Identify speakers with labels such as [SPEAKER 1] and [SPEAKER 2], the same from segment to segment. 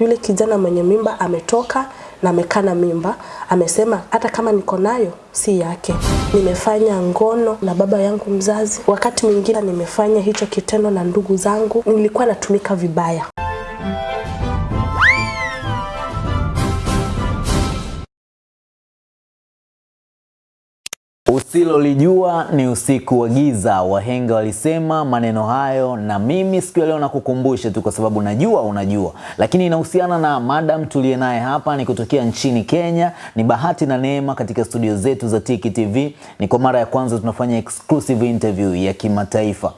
[SPEAKER 1] Yule kijana mwenye mimba ametoka na amekana mimba, amesema hata kama niko nayo si yake. Nimefanya ngono na baba yangu mzazi, wakati mwingine nimefanya hicho kitendo na ndugu zangu, nilikuwa natumika vibaya.
[SPEAKER 2] Usilolijua ni usiku wa giza. Wahenga walisema maneno hayo, na mimi siku ya leo nakukumbusha tu, kwa sababu najua unajua, lakini inahusiana na madam tuliye naye hapa, ni kutokea nchini Kenya. Ni bahati na neema katika studio zetu za Tiki TV, ni kwa mara ya kwanza tunafanya exclusive interview ya kimataifa.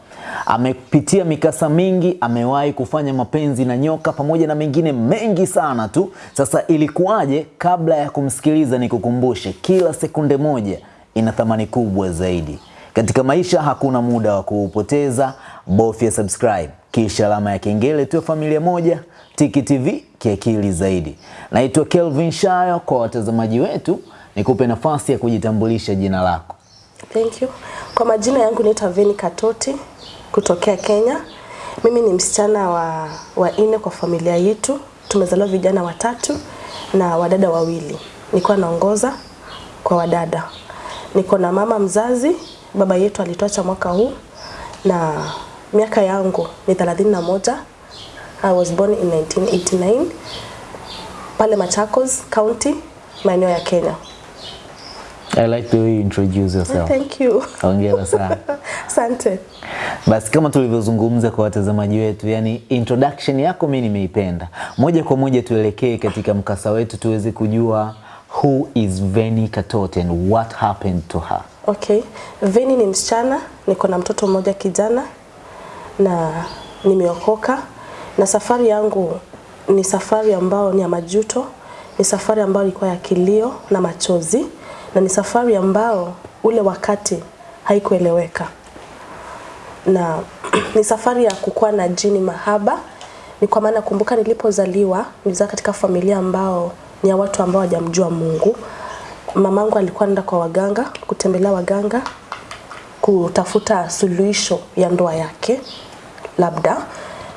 [SPEAKER 2] Amepitia mikasa mingi, amewahi kufanya mapenzi na nyoka pamoja na mengine mengi sana tu. Sasa ilikuwaje? Kabla ya kumsikiliza, nikukumbushe kila sekunde moja ina thamani kubwa zaidi katika maisha. Hakuna muda wa kuupoteza, bofya subscribe kisha alama ya kengele, tuwe familia moja. Tiki TV kiakili zaidi. Naitwa Kelvin Shayo. Kwa watazamaji wetu, nikupe nafasi ya kujitambulisha jina lako.
[SPEAKER 1] Thank you. Kwa majina yangu naitwa Veni Katoti kutokea Kenya. Mimi ni msichana wa, wa ine kwa familia yetu. Tumezaliwa vijana watatu na wadada wawili. Nilikuwa naongoza kwa wadada. Niko na mama mzazi, baba yetu alituacha mwaka huu na miaka yangu ni 31. I was born in 1989 pale Machakos County, maeneo ya Kenya.
[SPEAKER 2] I like the way you introduce yourself.
[SPEAKER 1] Thank you.
[SPEAKER 2] Hongera sana.
[SPEAKER 1] Asante.
[SPEAKER 2] Basi kama tulivyozungumza kwa watazamaji wetu, yani introduction yako mimi nimeipenda. Moja kwa moja tuelekee katika mkasa wetu tuweze kujua who is Veni Katote and what happened to her.
[SPEAKER 1] Okay. Veni ni msichana, niko na mtoto mmoja kijana na nimeokoka na safari yangu ni safari ambayo ni ya majuto, ni safari ambayo ilikuwa ya kilio na machozi na ni safari ambayo ule wakati haikueleweka na ni safari ya kukua na jini mahaba. Ni kwa maana kumbuka, nilipozaliwa nilizaa katika familia ambao ni ya watu ambao hawajamjua Mungu. Mamangu alikuwa anaenda kwa waganga, kutembelea waganga, kutafuta suluhisho ya ndoa yake labda.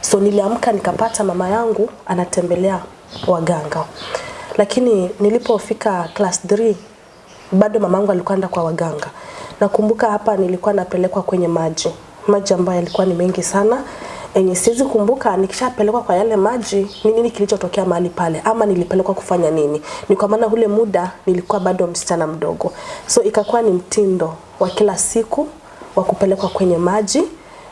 [SPEAKER 1] So niliamka nikapata mama yangu anatembelea waganga, lakini nilipofika class 3 bado mamangu alikuwa anaenda kwa waganga. Nakumbuka hapa nilikuwa napelekwa kwenye maji, maji ambayo yalikuwa ni mengi sana enye siwezi kumbuka nikishapelekwa kwa yale maji ni nini kilichotokea mahali pale, ama nilipelekwa kufanya nini. Ni kwa maana ule muda nilikuwa bado msichana mdogo, so ikakuwa ni mtindo wa kila siku wa kupelekwa kwenye maji,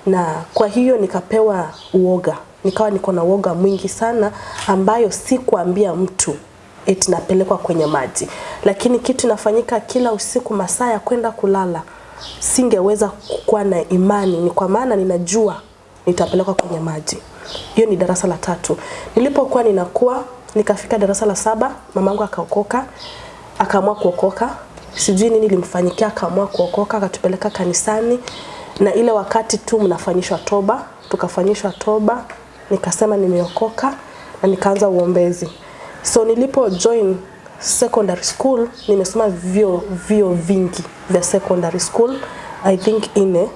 [SPEAKER 1] na kwa hiyo nikapewa uoga, nikawa niko na uoga mwingi sana, ambayo sikuambia mtu eti napelekwa kwenye maji, lakini kitu inafanyika kila usiku masaa ya kwenda kulala, singeweza kuwa na imani, ni kwa maana ninajua nitapelekwa kwenye maji. Hiyo ni darasa la tatu. Nilipokuwa ninakuwa nikafika darasa la saba, mamangu akaokoka, akaamua kuokoka. Sijui nini limfanyikia, akaamua kuokoka, akatupeleka kanisani, na ile wakati tu mnafanyishwa toba, tukafanyishwa toba, nikasema nimeokoka na nikaanza uombezi. So nilipo join secondary school, nimesoma vyo vyo vingi vya secondary school, I think ine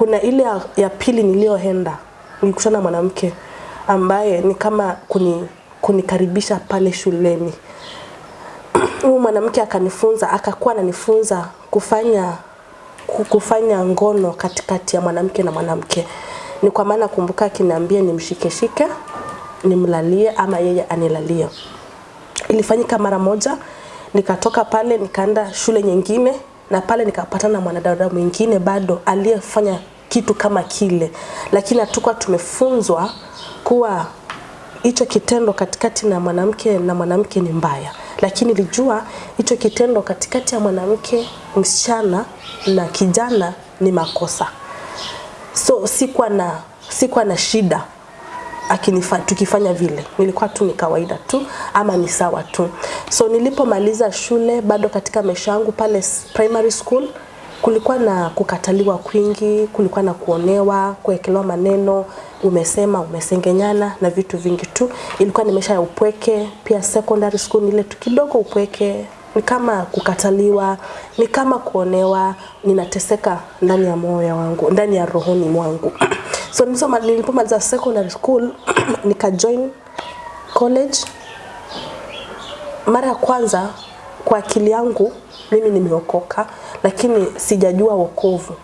[SPEAKER 1] kuna ile ya, ya pili niliyoenda nilikutana na mwanamke ambaye ni kama kuni, kunikaribisha pale shuleni. Huyu mwanamke akanifunza, akakuwa ananifunza kufanya kufanya ngono katikati ya mwanamke na mwanamke. Ni kwa maana kumbuka, akiniambia nimshikeshike, nimlalie ama yeye anilalie. Ilifanyika mara moja, nikatoka pale nikaenda shule nyingine na pale nikapatana na mwanadada mwingine bado aliyefanya kitu kama kile, lakini hatukuwa tumefunzwa kuwa hicho kitendo katikati na mwanamke na mwanamke ni mbaya, lakini nilijua hicho kitendo katikati ya mwanamke msichana na kijana ni makosa. So sikuwa na sikuwa na shida akinifa, tukifanya vile, nilikuwa tu ni kawaida tu ama ni sawa tu. So nilipomaliza shule, bado katika maisha yangu pale primary school, kulikuwa na kukataliwa kwingi, kulikuwa na kuonewa, kuwekelewa maneno, umesema, umesengenyana na vitu vingi tu. Ilikuwa ni maisha ya upweke. Pia secondary school ile tu kidogo upweke, ni kama kukataliwa, ni kama kuonewa, ninateseka ndani ya moyo wangu, ndani ya rohoni mwangu. So nilipomaliza secondary school nika join college. Mara ya kwanza kwa akili yangu mimi nimeokoka lakini sijajua wokovu.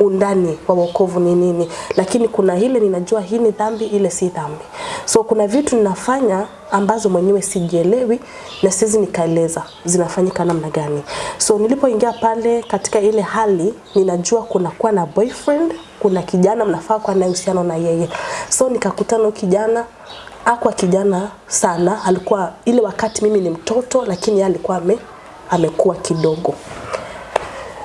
[SPEAKER 1] Undani wa wokovu ni nini? Lakini kuna ile ninajua hii ni dhambi ile si dhambi. So kuna vitu ninafanya ambazo mwenyewe sijielewi na siwezi nikaeleza zinafanyika namna gani. So nilipoingia pale katika ile hali ninajua kuna kuwa na boyfriend kuna kijana mnafaa kuwa naye uhusiano na yeye. So nikakutana na kijana. Akwa kijana sana. Alikuwa ile wakati mimi ni mtoto lakini yeye alikuwa ame, amekuwa kidogo.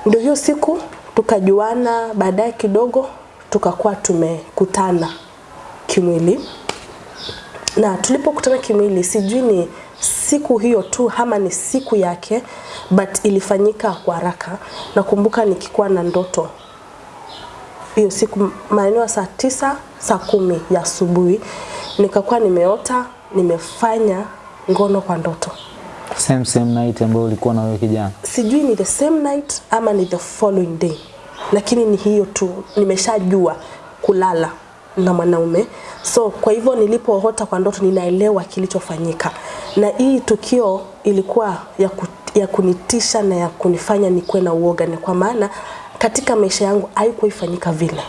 [SPEAKER 1] Ndio hiyo siku tukajuana. Baadaye kidogo tukakuwa tumekutana kimwili. Na tulipokutana kimwili sijui ni siku hiyo tu ama ni siku yake but ilifanyika kwa haraka. Nakumbuka nikikuwa na ndoto hiyo siku maeneo saa tisa saa kumi ya asubuhi nikakuwa nimeota nimefanya ngono kwa ndoto.
[SPEAKER 2] Same same night ambayo ulikuwa na wewe kijana.
[SPEAKER 1] sijui ni the same night ama ni the following day lakini ni hiyo tu nimeshajua kulala na mwanaume. So kwa hivyo nilipoota kwa ndoto ninaelewa kilichofanyika. Na hii tukio ilikuwa ya, ku, ya kunitisha na ya kunifanya nikuwe na uoga ni kwa maana katika maisha yangu haikuwa ifanyika vile.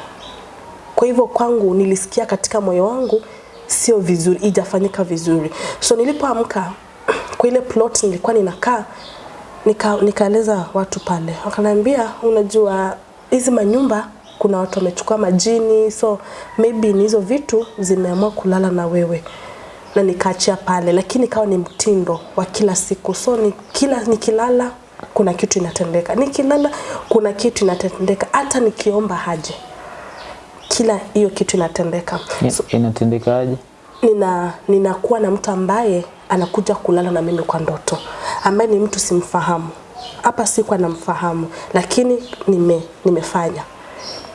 [SPEAKER 1] Kwa hivyo kwangu nilisikia katika moyo wangu sio vizuri ijafanyika vizuri. So nilipoamka kwa ile plot nilikuwa ninakaa nika, nikaeleza watu pale. Wakaniambia unajua hizi manyumba kuna watu wamechukua majini so maybe ni hizo vitu zimeamua kulala na wewe. Na nikaachia pale lakini ikawa ni mtindo wa kila siku. So ni kila nikilala kuna kitu inatendeka. Nikilala kuna kitu inatendeka. Hata nikiomba haje kila hiyo kitu inatendeka. So,
[SPEAKER 2] Inatendekaje?
[SPEAKER 1] nina ninakuwa na mtu ambaye anakuja kulala na mimi kwa ndoto. Ambaye ni mtu simfahamu. Hapa sikuwa namfahamu lakini nime, nimefanya.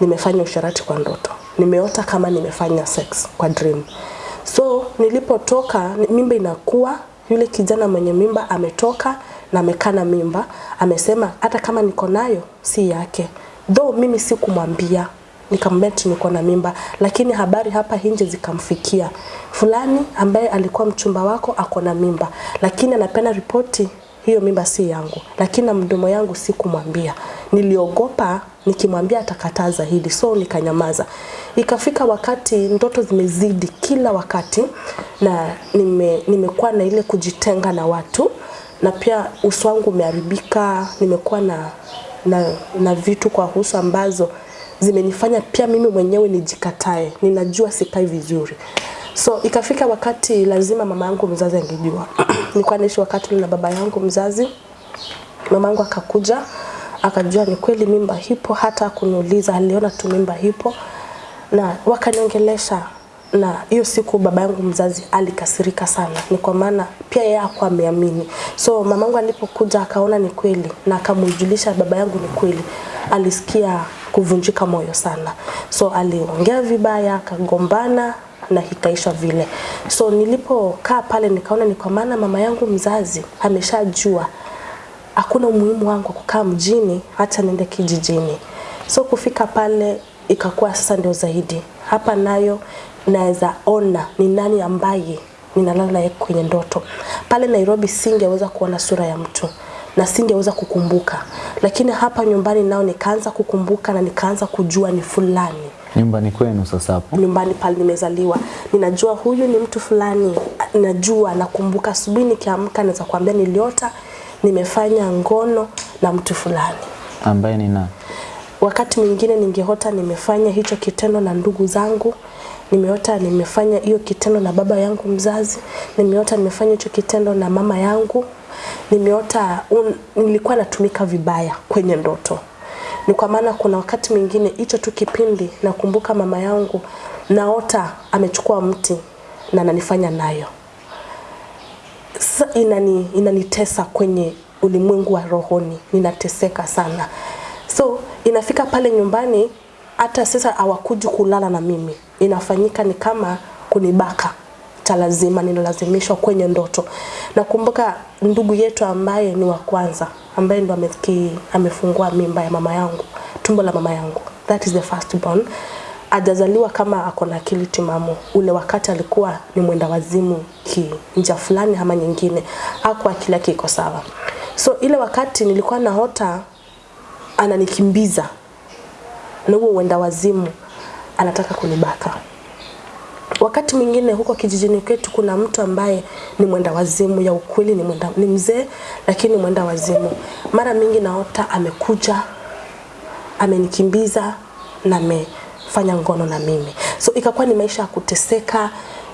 [SPEAKER 1] Nimefanya usharati kwa ndoto. Nimeota kama nimefanya sex kwa dream. So nilipotoka mimba inakuwa yule kijana mwenye mimba ametoka na amekana mimba amesema hata kama niko nayo si yake. Though mimi sikumwambia nikamwambia niko na mimba lakini habari hapa nje zikamfikia. Fulani ambaye alikuwa mchumba wako ako na mimba lakini anapenda ripoti hiyo mimba si yangu lakini na mdomo yangu sikumwambia. Niliogopa nikimwambia atakataza hili, so nikanyamaza. Ikafika wakati ndoto zimezidi kila wakati na nime, nimekuwa na ile kujitenga na watu na pia uso wangu umeharibika nimekuwa na, na, na vitu kwa uso ambazo zimenifanya pia mimi mwenyewe nijikatae. Ninajua sikai vizuri. So ikafika wakati lazima mama yangu mzazi angejua. Nilikuwa naishi wakati na baba yangu mzazi. Mama yangu akakuja akajua ni kweli mimba hipo hata kuniuliza aliona tu mimba hipo na wakaniongelesha na hiyo siku baba yangu mzazi alikasirika sana. Ni kwa maana pia yeye hakuwa ameamini. So mamangu alipokuja akaona ni kweli na akamujulisha baba yangu ni kweli alisikia kuvunjika moyo sana. So aliongea vibaya akagombana na ikaisha vile. So nilipokaa pale nikaona ni kwa maana mama yangu mzazi ameshajua hakuna umuhimu wangu kukaa mjini hata niende kijijini. So kufika pale ikakuwa sasa ndio zaidi. Hapa nayo naweza ona ni nani ambaye ninalala naye kwenye ndoto. Pale nairobi singeweza kuona sura ya mtu na singeweza kukumbuka. Lakini hapa nyumbani nao nikaanza kukumbuka na nikaanza kujua ni fulani.
[SPEAKER 2] Nyumbani kwenu sasa hapo.
[SPEAKER 1] nyumbani pale nimezaliwa. Ninajua huyu ni mtu fulani najua nakumbuka asubuhi nikiamka naweza kuambia niliota nimefanya ngono na mtu fulani.
[SPEAKER 2] Ambaye ni nani?
[SPEAKER 1] wakati mwingine ningeota nimefanya hicho kitendo na ndugu zangu nimeota nimefanya hiyo kitendo na baba yangu mzazi nimeota nimefanya hicho kitendo na mama yangu nimeota un, nilikuwa natumika vibaya kwenye ndoto. Ni kwa maana kuna wakati mwingine hicho tu kipindi nakumbuka mama yangu naota amechukua mti na ananifanya nayo. Sasa inani, inanitesa kwenye ulimwengu wa rohoni ninateseka sana. So inafika pale nyumbani hata sasa hawakuji kulala na mimi inafanyika ni kama kunibaka. Cha lazima ninalazimishwa kwenye ndoto. Nakumbuka ndugu yetu ambaye ni wa kwanza ambaye ndo ameki, amefungua mimba ya mama yangu tumbo la mama yangu. That is the first born. Ajazaliwa kama ako na akili timamu. Ule wakati alikuwa ni mwenda wazimu ki nja fulani ama nyingine, hakuwa akili yake iko sawa. So ile wakati nilikuwa naota ananikimbiza. Na huo uenda wazimu anataka kunibaka. Wakati mwingine huko kijijini kwetu kuna mtu ambaye ni mwenda wazimu ya ukweli, ni mwenda, ni mzee lakini mwenda wazimu. Mara mingi naota amekuja amenikimbiza na amefanya ngono na mimi, so ikakuwa ni maisha ya kuteseka,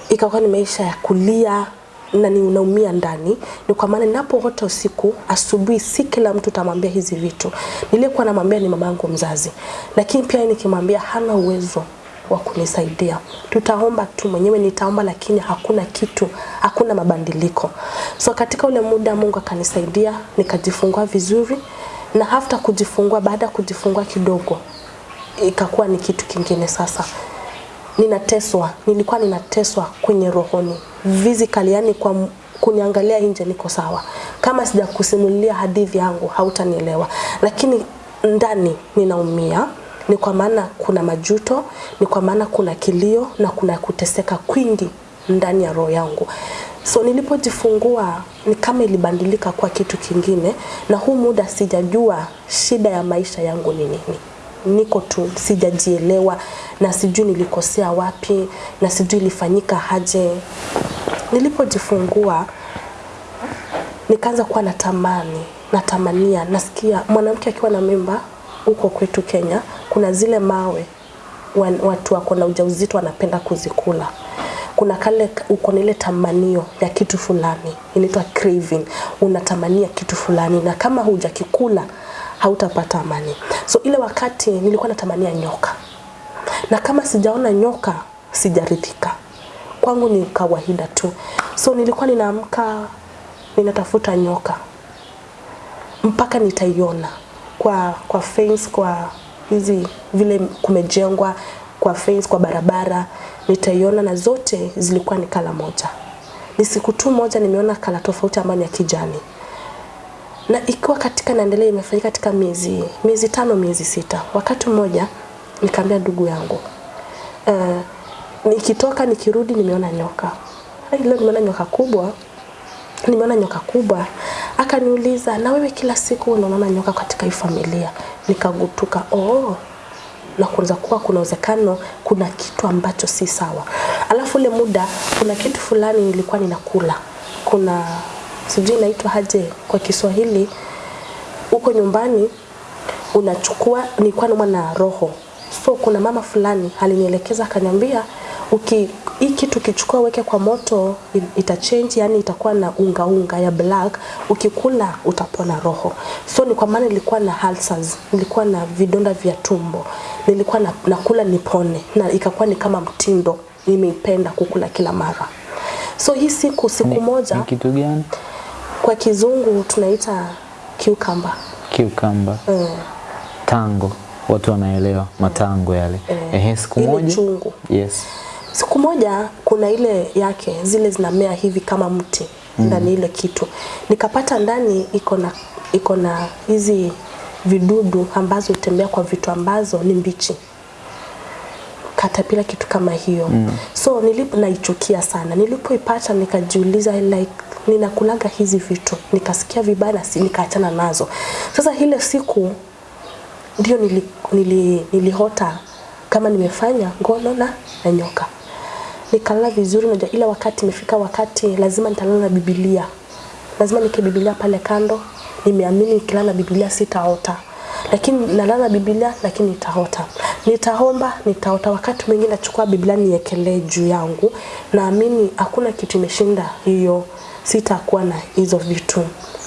[SPEAKER 1] ikakuwa ni maisha ya kulia na ni unaumia ndani. Ni kwa maana ninapoota usiku, asubuhi si kila mtu tamwambia hizi vitu. Niliyekuwa namwambia ni mamangu mzazi, lakini pia nikimwambia hana uwezo wa kunisaidia. Tutaomba tu mwenyewe, nitaomba lakini hakuna kitu, hakuna mabadiliko. So katika ule muda Mungu akanisaidia, nikajifungua vizuri, na hafta kujifungua, baada ya kujifungua kidogo, ikakuwa ni kitu kingine sasa ninateswa, nilikuwa ninateswa kwenye rohoni physically, yani kwa kuniangalia nje niko sawa. Kama sijakusimulia hadithi yangu hautanielewa, lakini ndani ninaumia. Ni kwa maana kuna majuto, ni kwa maana kuna kilio na kuna kuteseka kwingi ndani ya roho yangu. So nilipojifungua ni kama ilibadilika kwa kitu kingine, na huu muda sijajua shida ya maisha yangu ni nini niko tu sijajielewa na sijui nilikosea wapi na sijui ilifanyika haje. Nilipojifungua nikaanza kuwa natamani, natamania, nasikia mwanamke akiwa na mimba huko kwetu Kenya, kuna zile mawe wan- watu wako na ujauzito wanapenda kuzikula. Kuna kale uko na ile tamanio ya kitu fulani inaitwa craving, unatamania kitu fulani na kama hujakikula hautapata amani. So ile wakati nilikuwa natamania nyoka, na kama sijaona nyoka sijaridhika. Kwangu ni kawaida tu. So nilikuwa ninaamka ninatafuta nyoka mpaka nitaiona kwa kwa fence, kwa hizi vile kumejengwa kwa fence, kwa barabara nitaiona, na zote zilikuwa ni kala moja. Ni siku tu moja nimeona kala tofauti ambayo ni ya kijani na ikiwa katika naendelea imefanyika katika miezi miezi tano miezi sita. Wakati mmoja nikaambia ndugu yangu uh, nikitoka nikirudi nimeona nyoka. Leo nimeona nyoka kubwa, nimeona nyoka kubwa. Akaniuliza, na wewe kila siku unaona nyoka katika hii familia? Nikagutuka, oh, na kuanza kuwa kuna uwezekano kuna kitu ambacho si sawa. Alafu ule muda kuna kitu fulani nilikuwa ninakula, kuna sijui inaitwa haje kwa Kiswahili, uko nyumbani unachukua, nilikuwa naumwa na roho, so kuna mama fulani alinielekeza akaniambia, uki hii kitu ukichukua weke kwa moto itachange, yani itakuwa na unga unga ya black, ukikula utapona roho. So ni kwa maana nilikuwa na ulcers, nilikuwa na vidonda vya tumbo, nilikuwa na, nakula nipone, na ikakuwa ni kama mtindo, nimeipenda kukula kila mara. So hii siku siku moja
[SPEAKER 2] Ni kitu gani?
[SPEAKER 1] Kwa kizungu tunaita cucumber.
[SPEAKER 2] Cucumber.
[SPEAKER 1] Mm.
[SPEAKER 2] Tango. Watu wanaelewa matango yale. Mm. Ehe, siku moja.
[SPEAKER 1] chungu.
[SPEAKER 2] Yes.
[SPEAKER 1] Siku moja kuna ile yake zile zinamea hivi kama mti ndani ile kitu, nikapata ndani iko na iko na hizi vidudu ambazo hutembea kwa vitu ambazo ni mbichi katapila kitu kama hiyo. Mm. so nilipo naichukia sana. Nilipoipata nikajiuliza like ninakulaga hizi vitu. Nikasikia vibaya si- nikaachana nazo. Sasa ile siku ndio nili, nili, nilihota kama nimefanya ngono na na nyoka. Nikalala vizuri najua ila wakati imefika wakati lazima nitalala na bibilia lazima nike bibilia pale kando. Nimeamini nikilala na bibilia sitaota lakini nalala Biblia lakini nitaota. Nitaomba nitaota. Wakati mwingine nachukua biblia niekelee juu yangu. Naamini hakuna kitu imeshinda hiyo. Sitakuwa na hizo vitu.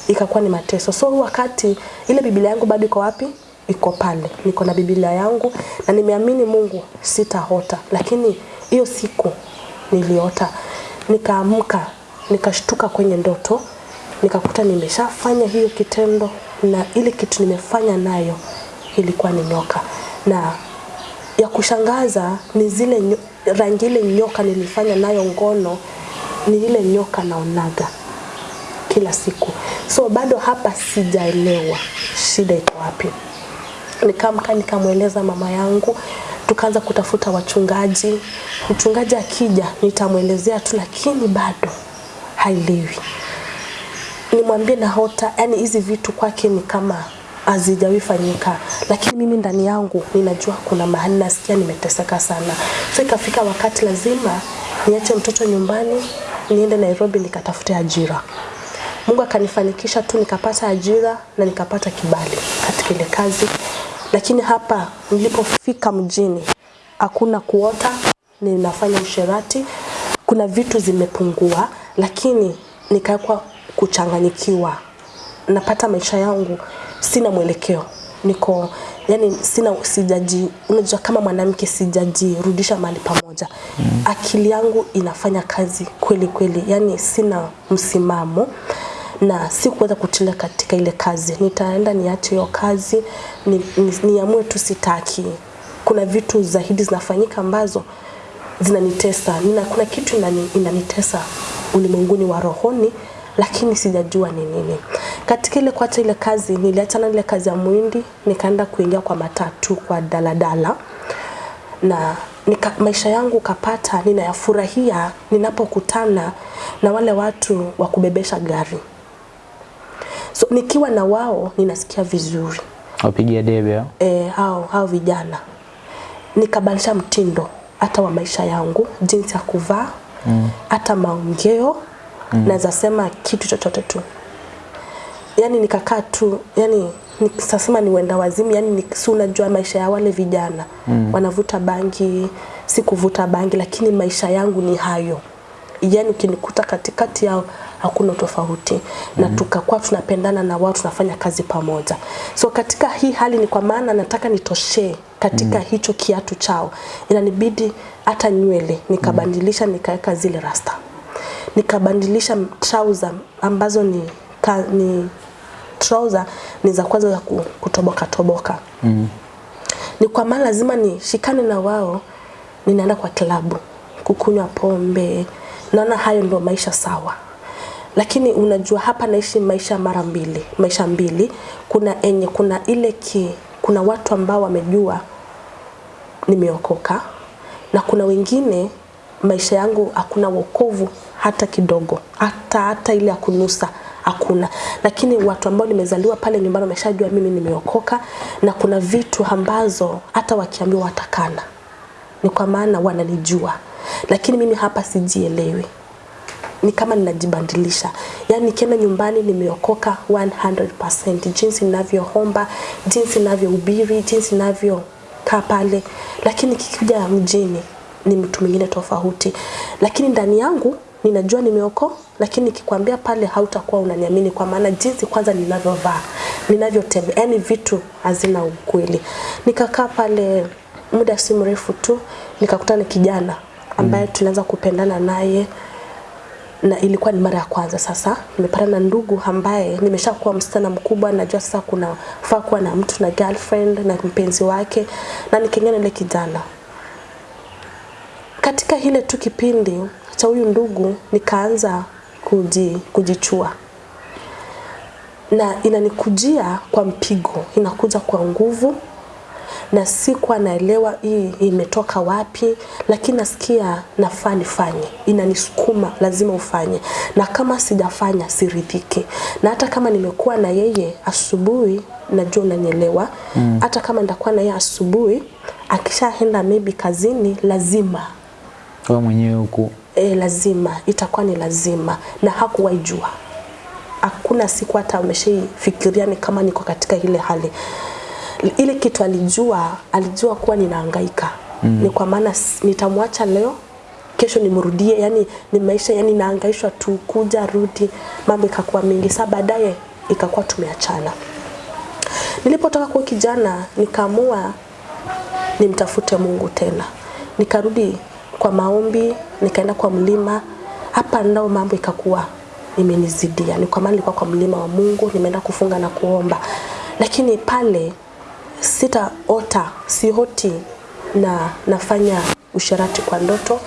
[SPEAKER 1] Ikakuwa ni mateso. So wakati ile biblia yangu bado iko wapi? Iko pale. Niko na biblia yangu na nimeamini mungu sitaota. Lakini hiyo siku niliota. Nikaamka nikashtuka kwenye ndoto nikakuta nimeshafanya hiyo kitendo na ile kitu nimefanya nayo ilikuwa ni nyoka na ya kushangaza ni zile nyo, rangi ile nyoka nilifanya nayo ngono ni ile nyoka naonaga kila siku so bado hapa sijaelewa shida iko wapi nikamka nikamweleza mama yangu tukaanza kutafuta wachungaji. Mchungaji akija nitamwelezea tu, lakini bado haelewi. Nimwambie Nahota, yani hizi vitu kwake ni kama hazijawahi fanyika, lakini mimi ndani yangu ninajua kuna mahali nasikia nimeteseka sana. So ikafika wakati lazima niache mtoto nyumbani niende Nairobi nikatafute ajira. Mungu akanifanikisha tu nikapata ajira na nikapata kibali katika ile kazi, lakini hapa nilipofika mjini hakuna kuota, ninafanya usherati, kuna vitu zimepungua, lakini nikawekwa kuchanganyikiwa. Napata maisha yangu sina mwelekeo, niko yani sina sijaji, unajua kama mwanamke sijajirudisha mahali pamoja. Mm. Akili yangu inafanya kazi kweli kweli, yani sina msimamo na si kuweza kutilia katika ile kazi. Nitaenda niache hiyo kazi, niamue ni, ni, tu sitaki. Kuna vitu zaidi zinafanyika ambazo zinanitesa. Nina, kuna kitu inani, inanitesa ulimwenguni wa rohoni lakini sijajua ni nini. Katika ile kuacha ile kazi, niliachana ile kazi ya mwindi, nikaenda kuingia kwa matatu kwa daladala na nika, maisha yangu kapata ninayafurahia ninapokutana na wale watu wa kubebesha gari. So nikiwa na wao ninasikia vizuri
[SPEAKER 2] Wapigia debe hao?
[SPEAKER 1] e, hao, hao vijana nikabadilisha mtindo hata wa maisha yangu, jinsi ya kuvaa hata maongeo mm. naweza sema kitu chochote tu, yani nikakaa tu yani nikasema ni wenda wazimu, yani si unajua maisha ya wale vijana mm. wanavuta bangi, si kuvuta bangi, lakini maisha yangu ni hayo yani ukinikuta katikati yao hakuna tofauti mm -hmm. na tukakuwa tunapendana na wao tunafanya kazi pamoja so katika hii hali ni kwa maana nataka nitoshee katika mm -hmm. hicho kiatu chao inanibidi hata nywele nikabadilisha mm -hmm. nikaweka zile rasta nikabadilisha trouser ambazo ni, ka, ni trouser ni za kwanza za ku- kutoboka toboka
[SPEAKER 2] Mm.
[SPEAKER 1] ni kwa maana lazima nishikane na wao, ninaenda kwa klabu kukunywa pombe, naona hayo ndio maisha sawa. Lakini unajua hapa naishi maisha mara mbili, maisha mbili. Kuna enye, kuna ile ki, kuna watu ambao wamejua nimeokoka na kuna wengine maisha yangu hakuna wokovu hata kidogo, hata hata ile ya kunusa hakuna. Lakini watu ambao nimezaliwa pale nyumbani wameshajua mimi nimeokoka, na kuna vitu ambazo hata wakiambiwa watakana, ni kwa maana wananijua, lakini mimi hapa sijielewi. Ni kama ninajibandilisha. Yaani nikienda nyumbani nimeokoka 100%, jinsi ninavyoomba, jinsi ninavyohubiri, jinsi ninavyokaa pale, lakini kikija mjini ni mtu mwingine tofauti, lakini ndani yangu ninajua nimeoko, lakini nikikwambia pale hautakuwa unaniamini, kwa maana jinsi kwanza ninavyovaa, ninavyotembea, yani vitu hazina ukweli. Nikakaa pale muda si mrefu tu nikakutana na kijana ambaye mm. tulianza kupendana naye na ilikuwa ni mara ya kwanza sasa nimepatana na ndugu ambaye nimeshakuwa msichana mkubwa najua sasa kuna faa kuwa na mtu na girlfriend na mpenzi wake na nikiingia na ile kijana katika hile tu kipindi cha huyu ndugu nikaanza kuji, kujichua na inanikujia kwa mpigo inakuja kwa nguvu na sikuwa naelewa hii imetoka wapi, lakini nasikia nafaa nifanye, inanisukuma lazima ufanye, na kama sijafanya siridhiki. Na hata kama nimekuwa na yeye asubuhi, najua unanielewa mm. hata kama nitakuwa na yeye asubuhi, akishaenda maybe kazini, lazima
[SPEAKER 2] Wewe mwenyewe huku
[SPEAKER 1] e, lazima itakuwa ni lazima, na hakuwahi jua. Hakuna siku hata ameshaifikiria ni kama niko katika ile hali ile kitu alijua, alijua kuwa ninahangaika mm. ni kwa maana nitamwacha leo kesho nimrudie, yani ni maisha, yani naangaishwa tu kuja rudi, mambo ikakuwa mingi. Saa baadaye ikakuwa tumeachana. Nilipotoka kwa kijana, nikaamua nimtafute Mungu tena, nikarudi kwa maombi, nikaenda kwa mlima. Hapa ndao mambo ikakuwa imenizidia, ni kwa maana nilikuwa kwa mlima wa Mungu, nimeenda kufunga na kuomba, lakini pale sitaota, sioti na nafanya usharati kwa ndoto,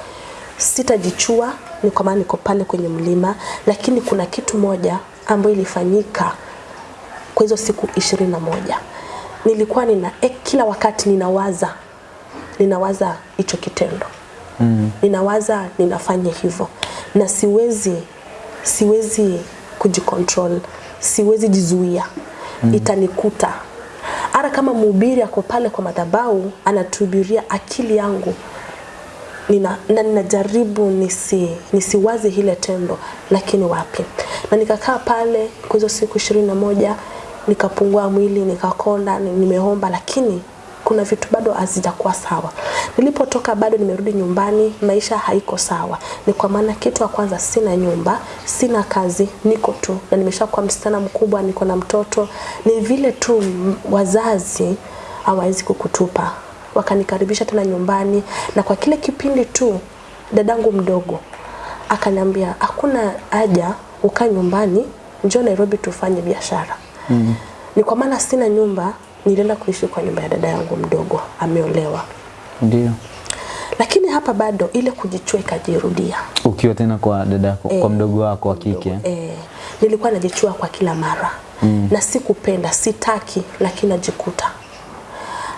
[SPEAKER 1] sitajichua, ni kwa maana niko pale kwenye mlima, lakini kuna kitu moja ambayo ilifanyika kwa hizo siku ishirini na moja. Nilikuwa nina eh, kila wakati ninawaza ninawaza hicho kitendo mm. ninawaza ninafanya hivyo. Na siwezi siwezi kujicontrol. Siwezi jizuia. Mm. itanikuta. Hata kama mhubiri ako pale kwa madhabau anatuhubiria akili yangu nina, na ninajaribu nisi, nisiwaze hile tendo lakini wapi? Na nikakaa pale kwa hizo siku ishirini na moja nikapungua mwili nikakonda nimeomba lakini kuna vitu bado hazijakuwa sawa. Nilipotoka bado nimerudi nyumbani maisha haiko sawa. Ni kwa maana kitu ya kwanza sina nyumba sina kazi niko tu. Na nimeshakuwa msichana mkubwa niko na mtoto. Ni vile tu wazazi hawawezi kukutupa. Wakanikaribisha tena nyumbani na kwa kile kipindi tu dadangu mdogo akaniambia hakuna haja ukaa nyumbani njoo Nairobi tufanye biashara. Mm. ni kwa maana sina nyumba nilienda kuishi kwa nyumba ya dada yangu mdogo ameolewa
[SPEAKER 2] Ndio.
[SPEAKER 1] lakini hapa bado ile kujichua ikajirudia
[SPEAKER 2] Ukiwa tena kwa dada yako, e, kwa mdogo wako wa kike.
[SPEAKER 1] e, nilikuwa najichua kwa kila mara mm. na sikupenda sitaki lakini najikuta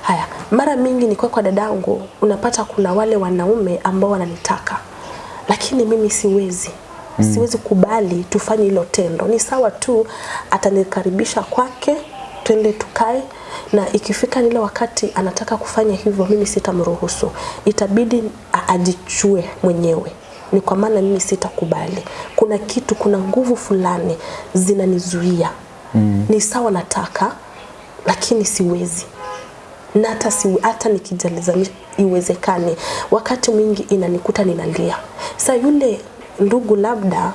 [SPEAKER 1] haya mara mingi nikiwa kwa dadangu unapata kuna wale wanaume ambao wananitaka lakini mimi siwezi mm. siwezi kubali tufanye hilo tendo ni sawa tu atanikaribisha kwake twende tukae na ikifika nile wakati anataka kufanya hivyo mimi sitamruhusu. Itabidi ajichue mwenyewe. Ni kwa maana mimi sitakubali. Kuna kitu kuna nguvu fulani zinanizuia. Mm. ni sawa nataka lakini siwezi. Na hata si, hata nikijaliza iwezekane. Wakati mwingi inanikuta ninalia. Sa yule ndugu labda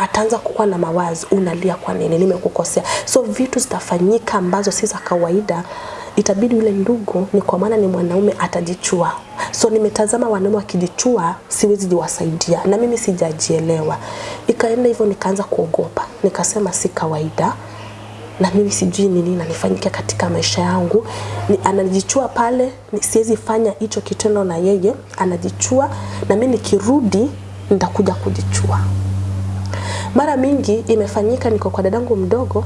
[SPEAKER 1] ataanza kukuwa na mawazo unalia kwa nini nimekukosea. So vitu zitafanyika ambazo si za kawaida itabidi yule ndugu ni kwa maana ni mwanaume atajichua. So nimetazama wanaume wakijichua siwezi jiwasaidia na mimi sijajielewa. Ikaenda hivyo nikaanza kuogopa. Nikasema si kawaida. Na mimi sijui ni nini nanifanyika katika maisha yangu. Ni, anajichua pale siwezi fanya hicho kitendo na yeye anajichua. Na mimi nikirudi nitakuja kujichua mara mingi imefanyika niko kwa dadangu mdogo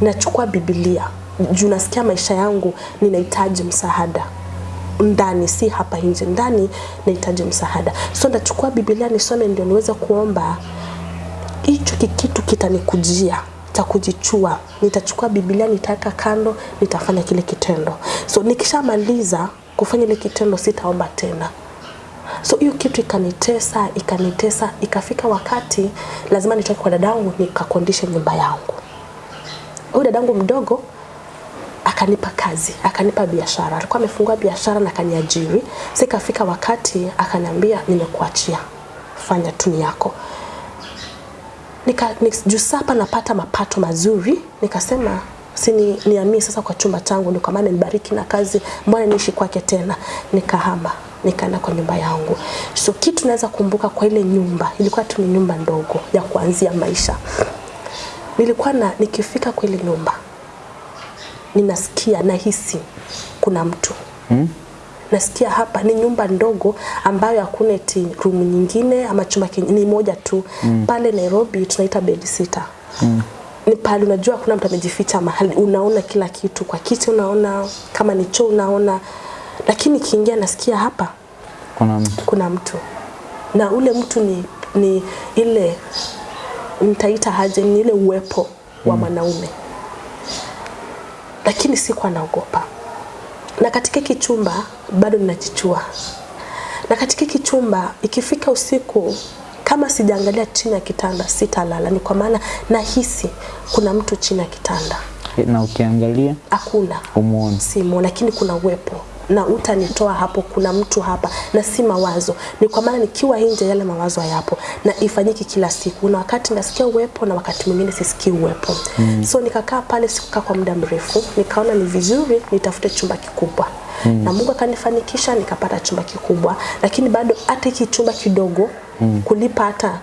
[SPEAKER 1] nachukua biblia. Juu nasikia maisha yangu ninahitaji msaada. Ndani si hapa nje. Ndani nahitaji msaada. So ndachukua biblia nisome ndio niweze kuomba. Hicho kikitu kitanikujia cha kujichua nitachukua biblia nitaweka kando nitafanya kile kitendo. So nikishamaliza kufanya ile kitendo sitaomba tena so hiyo kitu ikanitesa ikanitesa ikafika wakati lazima nitoke kwa dadangu nikakondisha nyumba yangu. Huyu dadangu mdogo akanipa kazi akanipa biashara. Alikuwa amefungua biashara na akaniajiri. Ikafika wakati akaniambia nimekuachia. Fanya tuni yako. Nika nika juu sapa napata mapato mazuri. Nikasema si ni, niamie sasa kwa chumba changu ndio maana nibariki na kazi mbona niishi kwake tena nikahama nikaenda kwa nyumba yangu so kitu naweza kumbuka kwa ile nyumba ilikuwa tu ni nyumba ndogo ya kuanzia maisha nilikuwa na nikifika kwa ile nyumba ninasikia nahisi kuna mtu
[SPEAKER 2] Hmm?
[SPEAKER 1] nasikia hapa ni nyumba ndogo ambayo hakuna eti room nyingine ama chumba kingine, ni moja tu mm. pale Nairobi tunaita bed sitter mm. Ni pale unajua kuna mtu amejificha mahali. Unaona kila kitu. Kwa kiti unaona kama ni choo unaona. Lakini kiingia nasikia hapa
[SPEAKER 2] Kuna mtu.
[SPEAKER 1] kuna mtu. Na ule mtu ni, ni ile nitaita haje ni ile uwepo wa mwanaume. Lakini sikuwa naogopa. Na katika hiki chumba bado ninajichua. Na katika hiki chumba ikifika usiku kama sijaangalia chini ya kitanda sitalala. Ni kwa maana nahisi kuna mtu chini ya kitanda.
[SPEAKER 2] Na ukiangalia
[SPEAKER 1] hakuna.
[SPEAKER 2] umuone.
[SPEAKER 1] simu lakini kuna uwepo. Na utanitoa hapo kuna mtu hapa. Na si mawazo. Ni kwa maana nikiwa nje yale mawazo hayapo. Na ifanyiki kila siku. Na wakati nasikia uwepo na wakati mwingine sisikii uwepo. Mm. so nikakaa pale sikukaa kwa muda mrefu. Nikaona ni vizuri nitafute chumba kikubwa mm. na Mungu akanifanikisha nikapata chumba kikubwa lakini bado hata hiki chumba kidogo mm. kulipa hata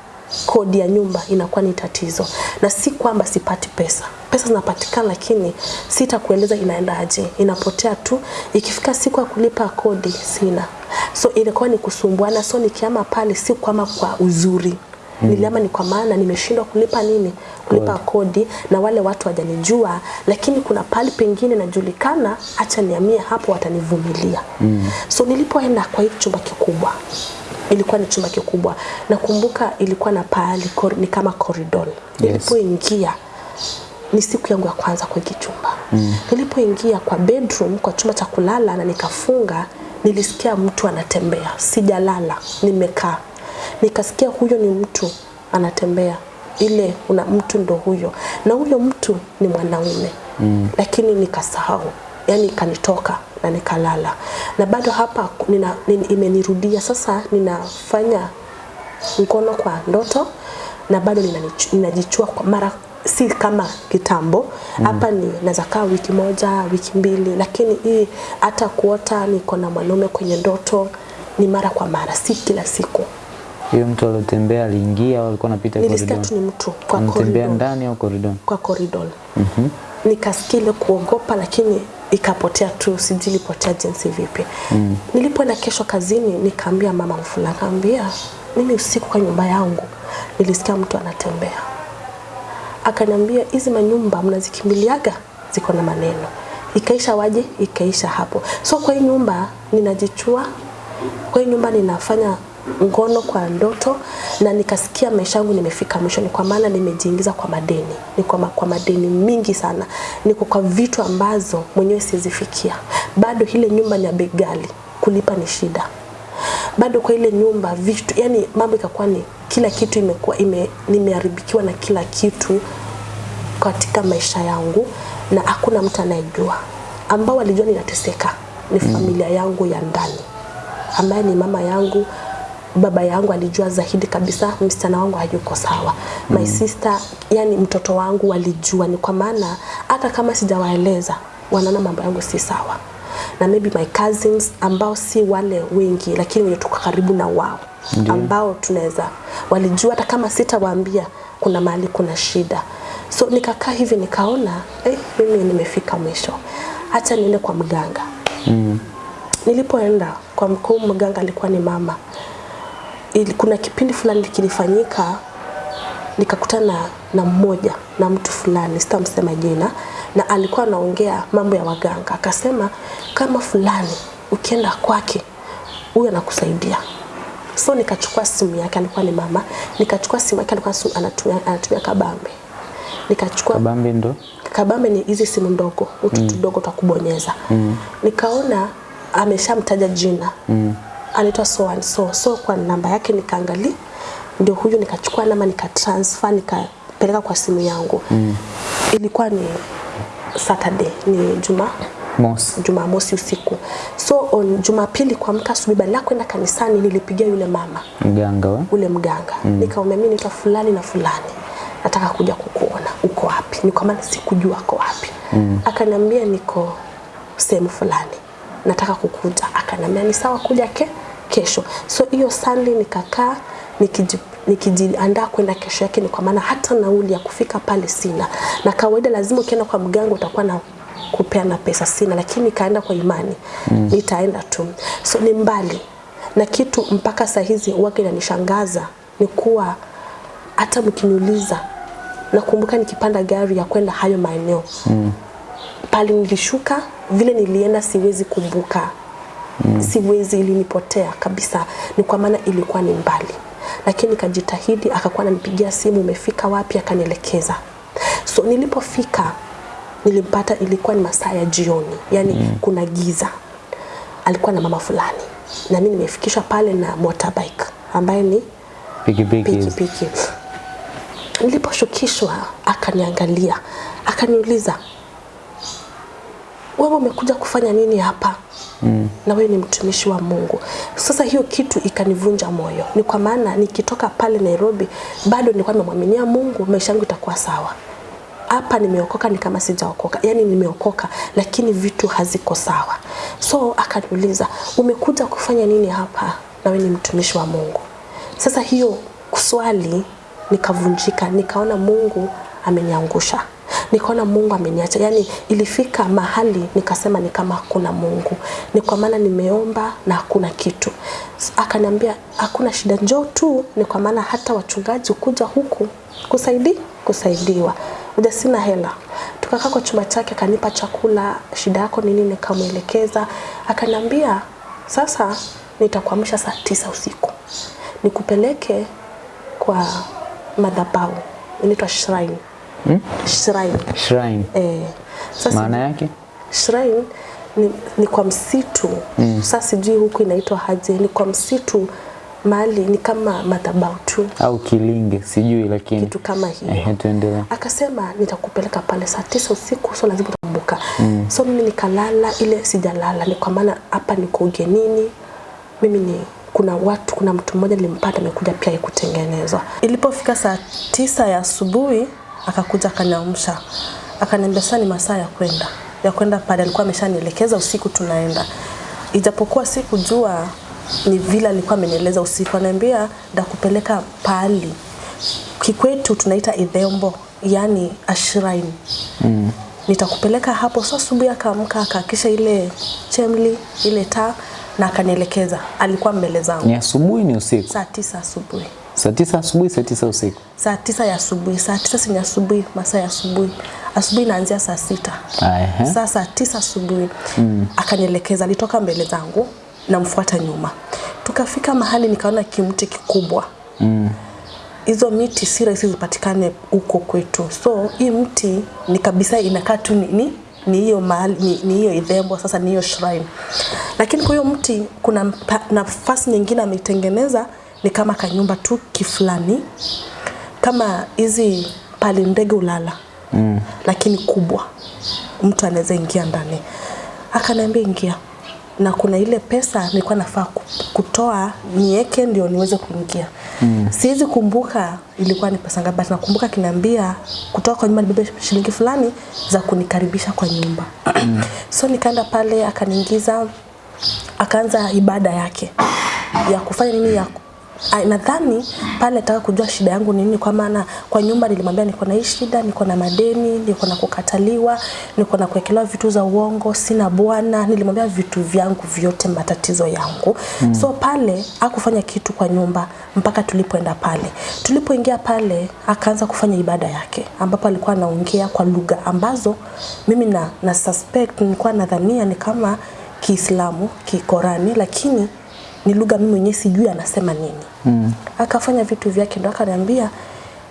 [SPEAKER 1] kodi ya nyumba inakuwa ni tatizo. Na si kwamba sipati pesa. Pesa zinapatikana lakini sitakueleza inaendaje, inapotea tu. Ikifika siku ya kulipa kodi sina. So ilikuwa ni kusumbuana. So nikiama pale si kwama kwa uzuri Nilihama ni kwa maana nimeshindwa kulipa nini, kulipa kodi na wale watu wajanijua, lakini kuna pali pengine najulikana, acha niamie hapo, watanivumilia. mm. So nilipoenda kwa hiyo chumba kikubwa ilikuwa ni chumba kikubwa. Nakumbuka ilikuwa na pahali kor- ni kama corridor. Nilipoingia ni siku yangu ya kwanza kwa hiki chumba. Nilipoingia kwa bedroom, kwa chumba cha kulala na nikafunga, nilisikia mtu anatembea. Sijalala, nimekaa. Nikasikia huyo ni mtu anatembea. Ile una mtu ndo huyo. Na huyo mtu ni mwanaume. mm. Lakini nikasahau. yani kanitoka na nikalala. Na bado hapa nina, nina, imenirudia sasa ninafanya mkono kwa ndoto na bado ninajichua kwa mara si kama kitambo hapa mm. ni naweza kaa wiki moja wiki mbili lakini hii hata kuota niko na mwanaume kwenye ndoto ni mara kwa mara si kila siku
[SPEAKER 3] Hiyo mtu aliotembea aliingia au alikuwa anapita
[SPEAKER 1] nilisikia tu ni mtu kwa
[SPEAKER 3] Anatembea
[SPEAKER 1] corridor
[SPEAKER 3] ndani au corridor?
[SPEAKER 1] kwa corridor mm-hmm. nikasikia ile kuogopa lakini ikapotea tu sijui ilipotea jinsi vipi. Mm. nilipoenda kesho kazini nikaambia mama mfula kaambia mimi usiku kwa nyumba yangu nilisikia mtu anatembea. Akaniambia hizi manyumba mnazikimbiliaga? Ziko na maneno. Ikaisha waje ikaisha hapo. So kwa hii nyumba ninajichua. Kwa hii nyumba ninafanya ngono kwa ndoto na nikasikia maisha yangu nimefika mwisho. Ni kwa maana nimejiingiza kwa madeni. Ni kwa, ma, kwa madeni mingi sana. Niko kwa vitu ambazo mwenyewe sizifikia bado ile nyumba ni ya bei ghali kulipa ni shida. Bado kwa ile nyumba vitu yani mambo ikakuwa ni kila kitu imekuwa ime, nimeharibikiwa na kila kitu katika maisha yangu na hakuna mtu anayejua. Ambao walijua ninateseka ni familia yangu ya ndani ambaye ni mama yangu baba yangu alijua zaidi kabisa msichana wangu hayuko sawa. Mm. my sister yani mtoto wangu walijua ni kwa maana hata kama sijawaeleza wanaona mambo yangu si sawa. Na maybe my cousins ambao si wale wengi lakini wenye tuko karibu na wao ambao tunaweza walijua hata kama sitawaambia kuna mahali kuna shida. So nikakaa hivi nikaona eh, mimi nimefika mwisho. Hata niende kwa mganga.
[SPEAKER 3] Mm.
[SPEAKER 1] nilipoenda kwa mkuu mganga alikuwa ni mama ili, kuna kipindi fulani kilifanyika nikakutana na, mmoja na mtu fulani sitamsema jina na alikuwa anaongea mambo ya waganga akasema kama fulani ukienda kwake huyu anakusaidia so nikachukua simu yake alikuwa ni mama nikachukua simu yake alikuwa simu- anatumia, anatumia kabambe nikachukua
[SPEAKER 3] Kabambe ndo
[SPEAKER 1] kabambe ni hizi simu ndogo utu mm. tudogo tukubonyeza kubonyeza mm. nikaona ameshamtaja jina mm. Anaitwa so and so. So kwa namba yake nikaangalia ndio huyu nikachukua namba nikatransfer nikapeleka kwa simu yangu. Mm. ilikuwa ni Saturday ni juma
[SPEAKER 3] Mosi.
[SPEAKER 1] Jumamosi usiku. So on Jumapili kuamka asubuhi badala kwenda kanisani nilipigia yule mama.
[SPEAKER 3] Mganga wa?
[SPEAKER 1] ule mganga. Mm. nikamwambia mimi naitwa fulani na fulani. Nataka kuja kukuona. Uko wapi? Ni kwa maana sikujua uko wapi. Mm. akaniambia niko sehemu fulani. Nataka kukuja. Akaniambia ni sawa kuja ke kesho. So hiyo Sunday nikakaa nikiji nikijiandaa kwenda kesho yake ni kwa maana hata nauli ya kufika pale sina. Na kawaida lazima ukienda kwa mganga utakuwa na kupeana pesa sina lakini nikaenda kwa imani. Mm. nitaenda tu. So ni mbali. Na kitu mpaka saa hizi wake inanishangaza ni kuwa hata mkiniuliza nakumbuka nikipanda gari ya kwenda hayo maeneo. Mm. pale nilishuka vile nilienda siwezi kumbuka mm. siwezi ilinipotea kabisa. Ni kwa maana ilikuwa ni mbali. Lakini kajitahidi akakuwa ananipigia simu umefika wapi? Akanielekeza. So nilipofika nilimpata ilikuwa ni masaa ya jioni. Yani mm. kuna giza. Alikuwa na mama fulani. Na mimi nimefikishwa pale na motorbike ambaye ni
[SPEAKER 3] Pikipiki.
[SPEAKER 1] Niliposhukishwa akaniangalia. Akaniuliza wewe umekuja kufanya nini hapa mm. na wewe ni mtumishi wa Mungu. Sasa hiyo kitu ikanivunja moyo, ni kwa maana nikitoka pale Nairobi bado nilikuwa nimemwaminia Mungu, maisha yangu itakuwa sawa. Hapa nimeokoka ni kama sijaokoka, yani nimeokoka lakini vitu haziko sawa. So akaniuliza umekuja kufanya nini hapa, na wewe ni mtumishi wa Mungu. Sasa hiyo swali nikavunjika, nikaona Mungu ameniangusha nikaona Mungu ameniacha. Yani ilifika mahali nikasema ni kama hakuna Mungu, ni kwa maana nimeomba na hakuna kitu. Akaniambia hakuna shida, njoo tu, ni kwa maana hata wachungaji kuja huku kusaidi kusaidiwa, uja sina hela. Tukakaa kwa chumba chake, akanipa chakula, shida yako nini, nikamwelekeza. Akaniambia sasa nitakuamsha saa tisa usiku nikupeleke kwa madhabahu inaitwa shrine
[SPEAKER 3] Hmm?
[SPEAKER 1] shrine
[SPEAKER 3] Shrine.
[SPEAKER 1] eh, sasa
[SPEAKER 3] Maana yake?
[SPEAKER 1] shrine ni, ni kwa msitu mm. Sasa sijui huku inaitwa haje, ni kwa msitu mali ni kama madhabahu tu
[SPEAKER 3] Au kilinge, sijui lakini.
[SPEAKER 1] kitu kama hiyo.
[SPEAKER 3] Ehe, tuendelee.
[SPEAKER 1] Akasema nitakupeleka pale saa tisa usiku, so lazima utakumbuka. Mm. So mimi nikalala, ile sijalala, ni kwa maana hapa niko ugenini. Mimi ni kuna watu, kuna mtu mmoja nilimpata amekuja pia kutengenezwa. Ilipofika saa tisa ya asubuhi akakuja akaniamsha, akaniambia sasa ni masaa ya kwenda. Ya kwenda pale. Alikuwa ameshanielekeza usiku tunaenda, ijapokuwa sikujua ni vile alikuwa amenieleza usiku, ananiambia ndakupeleka pahali. Kikwetu tunaita idhembo yani ashrine. Mm. nitakupeleka hapo. So asubuhi akaamka akaakisha ile chemli ile taa na akanielekeza. Alikuwa mbele zangu.
[SPEAKER 3] Ni asubuhi ni usiku?
[SPEAKER 1] saa tisa asubuhi
[SPEAKER 3] Saa tisa asubuhi, saa tisa usiku.
[SPEAKER 1] saa tisa ya asubuhi saa tisa si asubuhi masaa ya asubuhi. Asubuhi inaanzia saa sita.
[SPEAKER 3] Aha.
[SPEAKER 1] saa saa tisa asubuhi. Mm. akanielekeza alitoka mbele zangu namfuata nyuma. Tukafika mahali nikaona kimti kikubwa. Hizo miti si rahisi zipatikane huko kwetu. So hii mti ni kabisa inakaa tu ni, ni ni hiyo mahali ni, ni hiyo idhembo sasa ni hiyo shrine. Lakini kwa hiyo mti kuna nafasi nyingine ameitengeneza ni kama kanyumba tu kifulani. Kama hizi pali ndege ulala mm. lakini kubwa. Mtu anaweza ingia ndani. Akaniambia ingia. Na kuna ile pesa nilikuwa nafaa kutoa niweke ndio niweze kuingia. Mm. siwezi kumbuka ilikuwa ni pesa ngapi nakumbuka kiniambia kutoka kwa nyumba nibebe shilingi fulani za kunikaribisha kwa nyumba. Mm. so nikaenda pale akaniingiza akaanza ibada yake ya kufanya nini ya nadhani pale nataka kujua shida yangu ni nini, kwa maana kwa nyumba nilimwambia niko na hii shida, niko na madeni, niko na kukataliwa, niko na kuwekelewa vitu za uongo, sina bwana. Nilimwambia vitu vyangu vyote, matatizo yangu mm. So pale akufanya kitu kwa nyumba mpaka tulipoenda pale. Tulipoingia pale, akaanza kufanya ibada yake, ambapo alikuwa anaongea kwa lugha ambazo mimi na, na suspect nilikuwa nadhania ni kama Kiislamu, Kikorani, lakini ni lugha mimi mwenyewe sijui anasema nini mm. akafanya vitu vyake ndo akaniambia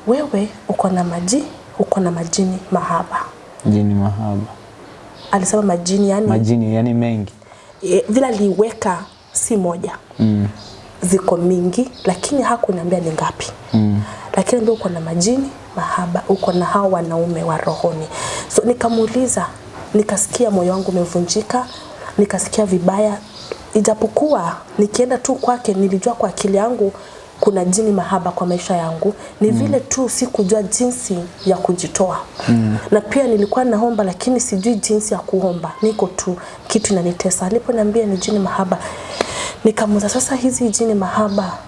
[SPEAKER 1] wewe uko na maji uko na majini mahaba
[SPEAKER 3] Jini mahaba.
[SPEAKER 1] alisema majini yani
[SPEAKER 3] Majini yani mengi.
[SPEAKER 1] e, vile aliweka si moja mm. ziko mingi lakini hakuniambia ni ngapi mm. lakini ndio uko na majini mahaba uko na hao wanaume wa rohoni so nikamuuliza nikasikia moyo wangu umevunjika nikasikia vibaya ijapokuwa nikienda tu kwake nilijua kwa akili yangu kuna jini mahaba kwa maisha yangu. Ni mm. vile tu sikujua jinsi ya kujitoa. Mm. na pia nilikuwa naomba lakini sijui jinsi ya kuomba. Niko tu kitu inanitesa. Aliponiambia ni jini mahaba nikamuza sasa hizi jini mahaba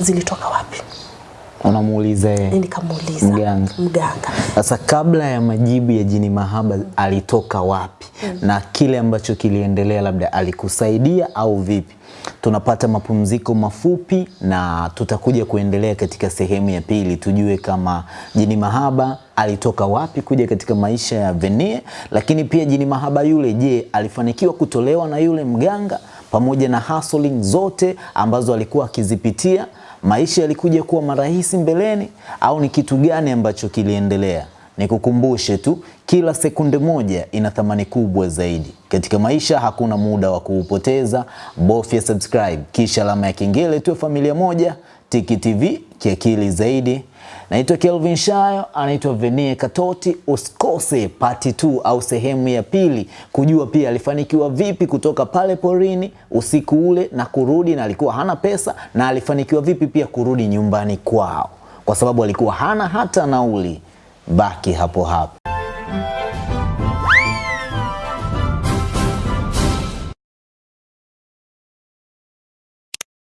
[SPEAKER 1] zilitoka wapi
[SPEAKER 3] Unamuuliza yeye.
[SPEAKER 1] nikamuuliza
[SPEAKER 3] Mganga.
[SPEAKER 1] mganga
[SPEAKER 2] Sasa kabla ya majibu ya jini mahaba alitoka wapi mm. na kile ambacho kiliendelea, labda alikusaidia au vipi? Tunapata mapumziko mafupi na tutakuja kuendelea katika sehemu ya pili, tujue kama jini mahaba alitoka wapi kuja katika maisha ya Venie, lakini pia jini mahaba yule, je, alifanikiwa kutolewa na yule mganga pamoja na hustling zote ambazo alikuwa akizipitia maisha yalikuja kuwa marahisi mbeleni au ni kitu gani ambacho kiliendelea? Nikukumbushe tu, kila sekunde moja ina thamani kubwa zaidi katika maisha. Hakuna muda wa kuupoteza, bofya subscribe kisha alama ya kengele, tuwe familia moja. Tiki TV kiakili zaidi. Naitwa Kelvin Shayo, anaitwa Venie Katoti. Usikose pati 2 au sehemu ya pili kujua pia alifanikiwa vipi kutoka pale porini usiku ule na kurudi, na alikuwa hana pesa, na alifanikiwa vipi pia kurudi nyumbani kwao, kwa sababu alikuwa hana hata nauli. Baki hapo hapo.